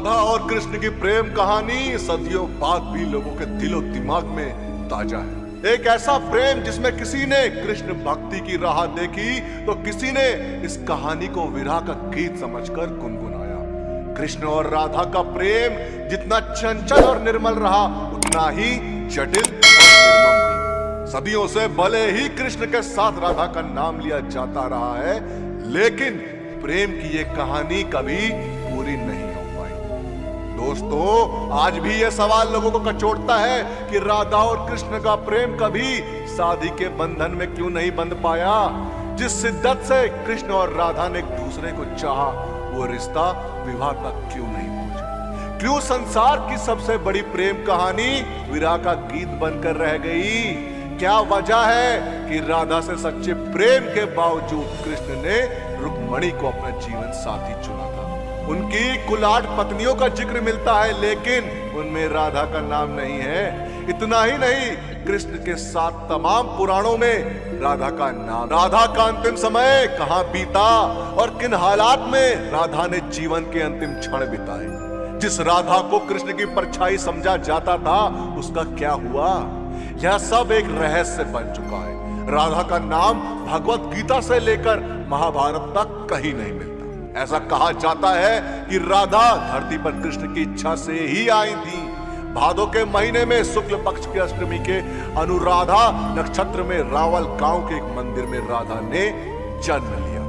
राधा और कृष्ण की प्रेम कहानी सदियों बाद भी लोगों के दिलो दिमाग में ताज़ा है। एक ऐसा प्रेम जिसमें किसी ने कृष्ण भक्ति की राह देखी तो किसी ने इस कहानी को विरह का गीत समझकर गुनगुनाया। कृष्ण और राधा का प्रेम जितना चंचल और निर्मल रहा, उतना ही जटिल सदियों से भले ही कृष्ण के साथ राधा का नाम लिया जाता रहा है, लेकिन प्रेम की ये कहानी कभी पूरी नहीं दोस्तों, आज भी यह सवाल लोगों को कचोटता है कि राधा और कृष्ण का प्रेम कभी शादी के बंधन में क्यों नहीं बंध पाया? जिस शिद्दत से कृष्ण और राधा ने एक दूसरे को चाहा, वो रिश्ता विवाह तक क्यों नहीं पहुँचा? क्यों संसार की सबसे बड़ी प्रेम कहानी विराह का गीत बनकर रह गई? क्या वजह है कि राधा से सच्चे प्रेम के बावजूद कृष्ण ने रुक्मणी को अपना जीवन साथी चुना था? उनकी कुल आठ पत्नियों का ज़िक्र मिलता है, लेकिन उनमें राधा का नाम नहीं है। इतना ही नहीं, कृष्ण के साथ तमाम पुराणों में राधा का नाम, राधा का अंतिम समय कहाँ बीता और किन हालात में राधा ने जीवन के अंतिम क्षण बिताए। जिस राधा को कृष्ण की परछाई समझा जाता था, उसका क्या हुआ? यह सब एक रहस्य बन चुका है। राधा का नाम भगवत गीता से लेकर महाभारत तक कहीं नहीं मिलता। ऐसा कहा जाता है कि राधा धरती पर कृष्ण की इच्छा से ही आई थी। भादो के महीने में शुक्ल पक्ष की अष्टमी के अनुराधा नक्षत्र में रावल गाँव के एक मंदिर में राधा ने जन्म लिया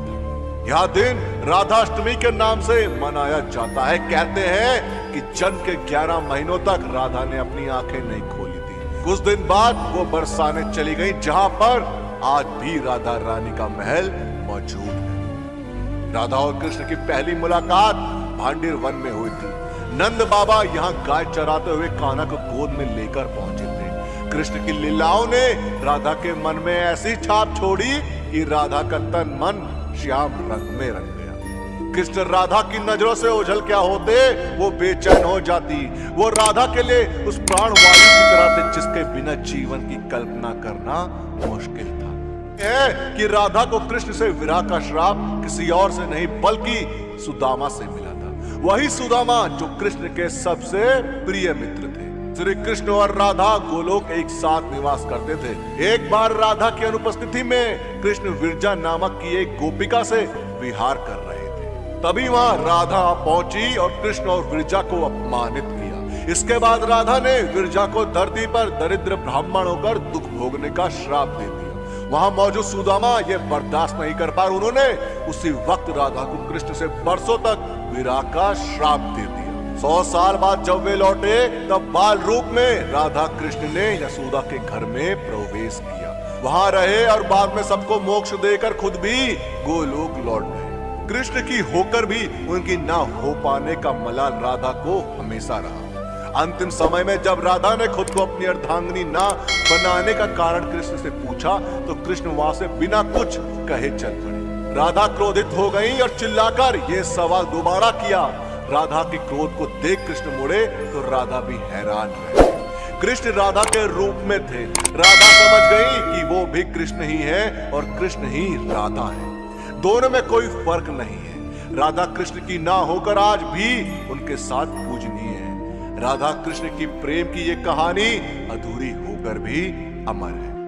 यह दिन राधाष्टमी के नाम से मनाया जाता है। कहते हैं कि जन्म के 11 महीनों तक राधा ने अपनी आँखें नहीं खोली थी। कुछ दिन बाद वो बरसाने चली गई, जहाँ पर आज भी राधा रानी का महल मौजूद है। राधा और कृष्ण की पहली मुलाकात भांडीर वन में हुई थी। नंद बाबा यहाँ गाय चराते हुए कान्हा को गोद में लेकर पहुँचे थे। कृष्ण की लीलाओं ने राधा के मन में ऐसी छाप छोड़ी कि राधा का तन मन श्याम रंग में रंग गया। कृष्ण राधा की नज़रों से ओझल क्या होते, वो बेचैन हो जाती। वो राधा के लिए उस प्राण वायु की तरह थे जिसके बिना जीवन की कल्पना करना मुश्किल था। है कि राधा को कृष्ण से विराह का श्राप किसी और से नहीं, बल्कि सुदामा से मिला था। वही सुदामा जो कृष्ण के सबसे प्रिय मित्र थे। श्री कृष्ण और राधा गोलोक एक साथ निवास करते थे। एक बार राधा की अनुपस्थिति में कृष्ण विरजा नामक की एक गोपिका से विहार कर रहे थे। तभी वहाँ राधा पहुँची और कृष्ण और विरजा को अपमानित किया। इसके बाद राधा ने विरजा को धरती पर दरिद्र ब्राह्मण होकर दुख भोगने का श्राप दे दिया। वहाँ मौजूद सुदामा ये बर्दाश्त नहीं कर पाए। उन्होंने उसी वक्त राधा को कृष्ण से बरसों तक विराह का श्राप दे दिया। सौ साल बाद जब वे लौटे, तब बाल रूप में राधा कृष्ण ने यशोदा के घर में प्रवेश किया। वहाँ रहे और बाद में सबको मोक्ष देकर खुद भी गोलोक लौट गए। कृष्ण की होकर भी उनकी ना हो पाने का मलाल राधा को हमेशा रहा। अंतिम समय में जब राधा ने खुद को अपनी अर्धांगनी ना बनाने का कारण कृष्ण से पूछा तो कृष्ण वहाँ से बिना कुछ कहे चल पड़े। राधा क्रोधित हो गई और चिल्लाकर ये सवाल दोबारा किया। राधा के क्रोध को देख कृष्ण मुड़े तो राधा भी हैरान रहे कृष्ण राधा के रूप में थे। राधा समझ गई कि वो भी कृष्ण ही है और कृष्ण ही राधा है। दोनों में कोई फ़र्क नहीं है। राधा कृष्ण की ना होकर आज भी उनके साथ पूजनीय है राधा कृष्ण की प्रेम की ये कहानी अधूरी होकर भी अमर है।